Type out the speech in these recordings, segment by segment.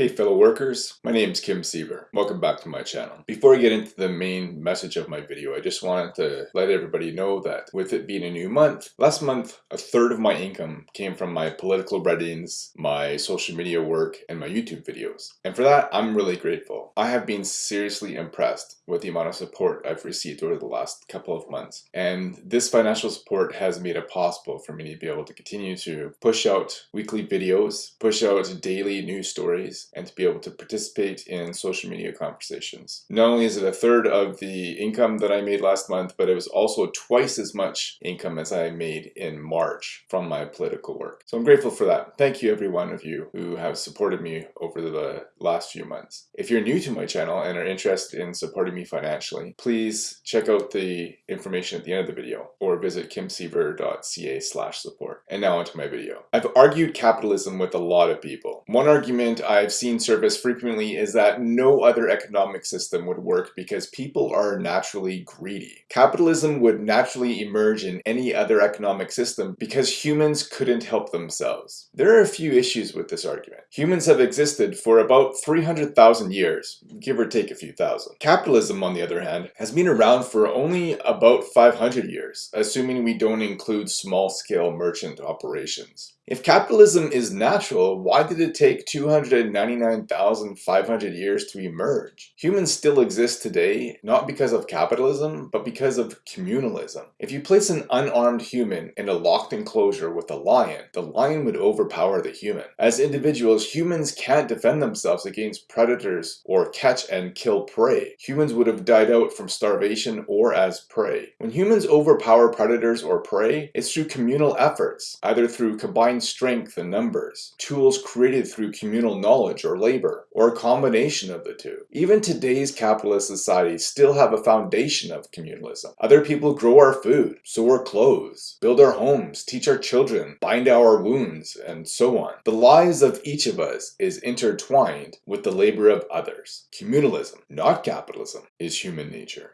Hey fellow workers, my name is Kim Siever. Welcome back to my channel. Before I get into the main message of my video, I just wanted to let everybody know that with it being a new month, last month a third of my income came from my political readings, my social media work, and my YouTube videos. And for that, I'm really grateful. I have been seriously impressed with the amount of support I've received over the last couple of months. And this financial support has made it possible for me to be able to continue to push out weekly videos, push out daily news stories, and to be able to participate in social media conversations. Not only is it a third of the income that I made last month, but it was also twice as much income as I made in March from my political work. So I'm grateful for that. Thank you every one of you who have supported me over the last few months. If you're new to my channel and are interested in supporting me financially, please check out the information at the end of the video or visit kimsiever.ca slash support. And now onto my video. I've argued capitalism with a lot of people. One argument I've seen surface frequently is that no other economic system would work because people are naturally greedy. Capitalism would naturally emerge in any other economic system because humans couldn't help themselves. There are a few issues with this argument. Humans have existed for about 300,000 years, give or take a few thousand. Capitalism, on the other hand, has been around for only about 500 years, assuming we don't include small-scale merchant operations. If capitalism is natural, why did it take 299,500 years to emerge? Humans still exist today, not because of capitalism, but because of communalism. If you place an unarmed human in a locked enclosure with a lion, the lion would overpower the human. As individuals, humans can't defend themselves against predators or catch and kill prey. Humans would have died out from starvation or as prey. When humans overpower predators or prey, it's through communal efforts, either through combined strength in numbers, tools created through communal knowledge or labor, or a combination of the two. Even today's capitalist societies still have a foundation of communalism. Other people grow our food, sew our clothes, build our homes, teach our children, bind our wounds, and so on. The lives of each of us is intertwined with the labor of others. Communalism, not capitalism, is human nature.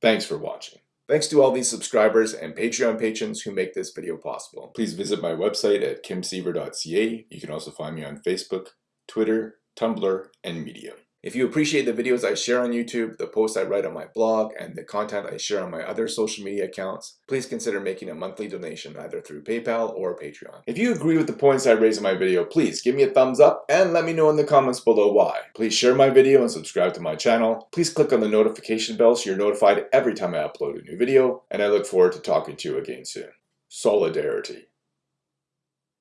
Thanks for watching. Thanks to all these subscribers and Patreon patrons who make this video possible. Please visit my website at kimsiever.ca. You can also find me on Facebook, Twitter, Tumblr, and Medium. If you appreciate the videos I share on YouTube, the posts I write on my blog, and the content I share on my other social media accounts, please consider making a monthly donation either through PayPal or Patreon. If you agree with the points I raise in my video, please give me a thumbs up and let me know in the comments below why. Please share my video and subscribe to my channel. Please click on the notification bell so you're notified every time I upload a new video, and I look forward to talking to you again soon. Solidarity.